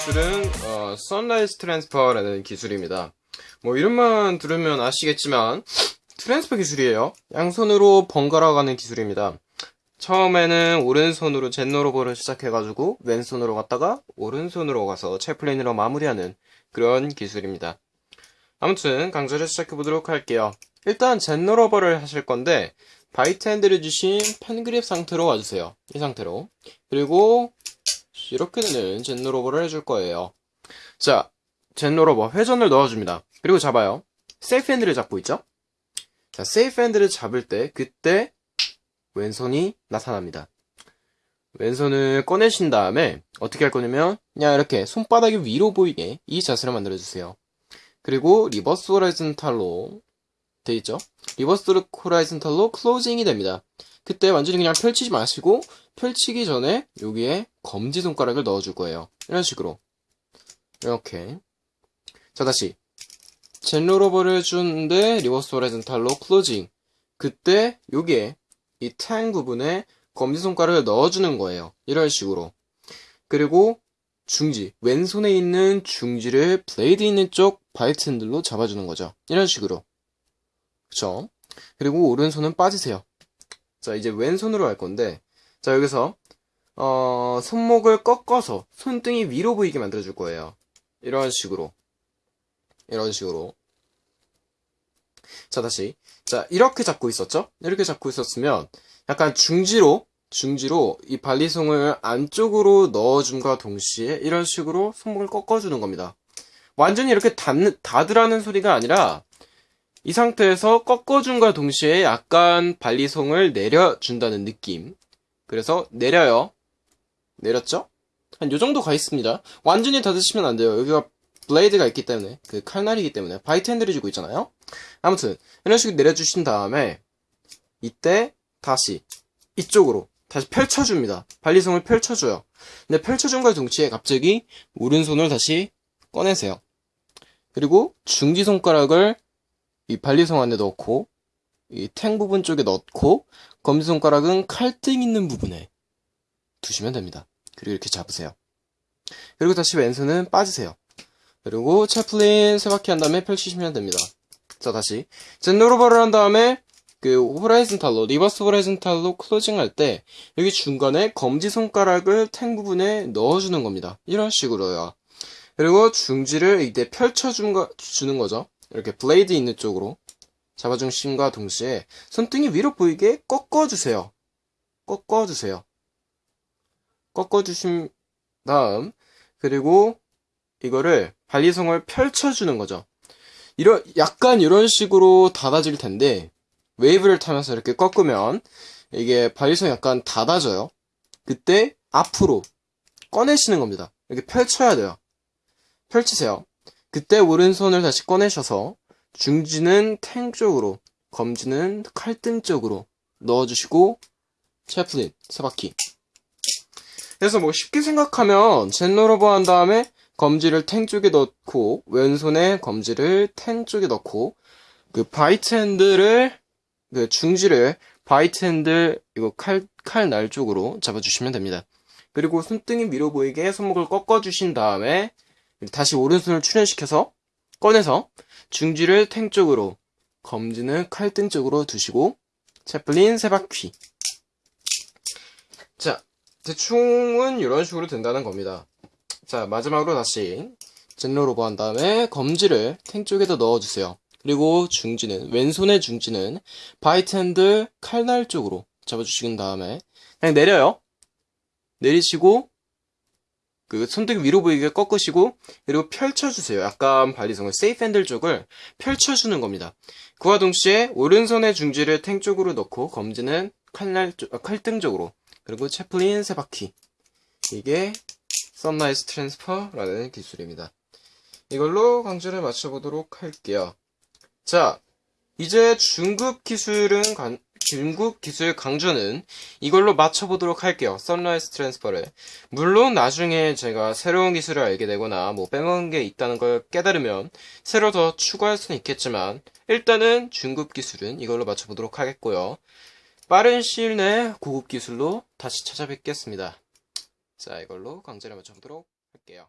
기술은 어, sunrise transfer라는 기술입니다. 뭐 이름만 들으면 아시겠지만 transfer 기술이에요. 양손으로 번갈아 가는 기술입니다. 처음에는 오른손으로 Zen rollover를 시작해가지고 왼손으로 갔다가 오른손으로 가서 chaplin으로 마무리하는 그런 기술입니다. 아무튼 강좌를 시작해보도록 할게요. 일단 Zen rollover를 하실 건데 bite handle을 쥐신 pen grip 상태로 와주세요. 이 상태로. 그리고 이렇게 되는 Zen rollover를 해줄 거예요. 자, Zen rollover 회전을 넣어줍니다. 그리고 잡아요. safe handle을 잡고 있죠? 자, safe handle을 잡을 때 그때 왼손이 나타납니다. 왼손을 꺼내신 다음에 어떻게 할 거냐면 그냥 이렇게 손바닥이 위로 보이게 이 자세를 만들어주세요. 그리고 reverse horizontal로 돼 있죠? reverse horizontal로 closing이 됩니다. 그때 완전히 그냥 펼치지 마시고 펼치기 전에 여기에 검지 손가락을 넣어줄 거예요. 이런 식으로 이렇게 자 다시 Zen rollover를 주는데 reverse horizontal로 closing 그때 여기에 이 tang 부분에 검지손가락을 넣어주는 거예요. 이런 식으로 그리고 중지 왼손에 있는 중지를 blade 있는 쪽 bite handle로 잡아주는 거죠. 이런 식으로 그쵸? 그리고 오른손은 빠지세요. 자, 이제 왼손으로 할 건데, 자, 여기서, 어, 손목을 꺾어서 손등이 위로 보이게 만들어 줄 거예요. 이런 식으로. 이런 식으로. 자, 다시. 자, 이렇게 잡고 있었죠? 이렇게 잡고 있었으면, 약간 중지로, 중지로 이 발리송을 안쪽으로 넣어줌과 동시에 이런 식으로 손목을 꺾어주는 겁니다. 완전히 이렇게 닫, 닫으라는 소리가 아니라, 이 상태에서 꺾어줌과 동시에 약간 발리송을 내려준다는 느낌. 그래서 내려요. 내렸죠? 한 요 정도 가 있습니다. 완전히 닫으시면 안 돼요. 여기가 blade가 있기 때문에, 그 칼날이기 때문에, bite handle을 쥐고 있잖아요? 아무튼, 이런 식으로 내려주신 다음에, 이때, 다시, 이쪽으로, 다시 펼쳐줍니다. 발리송을 펼쳐줘요. 근데 펼쳐줌과 동시에 갑자기, 오른손을 다시 꺼내세요. 그리고, 중지 손가락을 이 발리송 안에 넣고 이 tang 부분 쪽에 넣고 검지손가락은 칼등 있는 부분에 두시면 됩니다. 그리고 이렇게 잡으세요. 그리고 다시 왼손은 빠지세요. 그리고 chaplin 세 바퀴 한 다음에 펼치시면 됩니다. 자 다시 Zen rollover를 한 다음에 그 horizontal로 reverse horizontal로 closing 할 때 여기 중간에 검지손가락을 탱 부분에 넣어주는 겁니다. 이런 식으로요. 그리고 중지를 이때 펼쳐주는 거죠. 이렇게 블레이드 있는 쪽으로 잡아중심과 동시에 손등이 위로 보이게 꺾어주세요. 꺾어주세요. 꺾어주신 다음 그리고 이거를 발리송을 펼쳐주는 거죠. 이런 약간 이런 식으로 닫아질 텐데 웨이브를 타면서 이렇게 꺾으면 이게 발리송이 약간 닫아져요. 그때 앞으로 꺼내시는 겁니다. 이렇게 펼쳐야 돼요. 펼치세요. 그때 오른손을 다시 꺼내셔서 중지는 tang 쪽으로, 검지는 칼등 쪽으로 넣어주시고 chaplin 세 바퀴. 그래서 뭐 쉽게 생각하면 Zen rollover 한 다음에 검지를 tang 쪽에 넣고 왼손에 검지를 tang 쪽에 넣고 그 bite handle을 그 중지를 bite handle 이거 칼 칼 날 쪽으로 잡아주시면 됩니다. 그리고 손등이 위로 보이게 손목을 꺾어주신 다음에 다시 오른손을 출현시켜서 꺼내서 중지를 tang 쪽으로 검지는 칼등 쪽으로 두시고 chaplin 세 바퀴. 자 대충은 이런 식으로 된다는 겁니다. 자 마지막으로 다시 Zen rollover 한 다음에 검지를 tang 쪽에다 넣어주세요. 그리고 중지는 왼손의 중지는 bite handle 칼날 쪽으로 잡아주신 다음에 그냥 내려요. 내리시고 그 손등 위로 보이게 꺾으시고 그리고 펼쳐주세요. 약간 발리송을 safe handle 쪽을 펼쳐주는 겁니다. 그와 동시에 오른손의 중지를 tang 쪽으로 넣고 검지는 칼날 쪽, 아, 칼등 쪽으로 그리고 chaplin 세 바퀴 이게 sunrise transfer라는 기술입니다. 이걸로 강좌를 마쳐보도록 할게요. 자, 이제 중급 기술은 간, 중급 기술 강좌는 이걸로 마쳐보도록 할게요. sunrise transfer를. 물론 나중에 제가 새로운 기술을 알게 되거나 뭐 빼먹은 게 있다는 걸 깨달으면 새로 더 추가할 수는 있겠지만 일단은 중급 기술은 이걸로 마쳐보도록 하겠고요. 빠른 시일 내에 고급 기술로 다시 찾아뵙겠습니다. 자, 이걸로 강좌를 맞춰보도록 할게요.